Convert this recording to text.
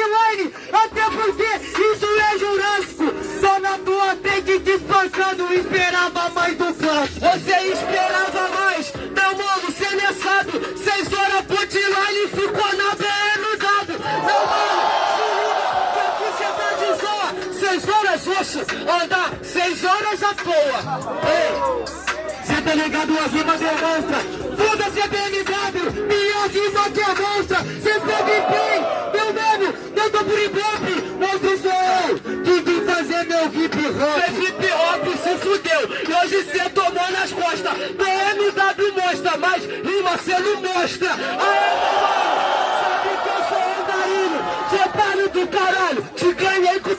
offline, até porque isso é Jurássico. Só na tua frente despancando, esperava mais do clássico. Você esperava mais, então mano, cê é sábio. Seis horas pro e ficou na BM dado. Não, mano, se liga, que aqui cê tá de zoa. Seis horas, oxe, andar, seis horas à toa. Ei, cê tá ligado, a rima demonstra. Foda-se a BMW, minha rima que Felipe Ops se fudeu e hoje cê tomou nas costas. PMW mostra, mas rima cê não mostra. Aê, mano, sabe que eu sou andarilho, seu tá do caralho, te ganhei com o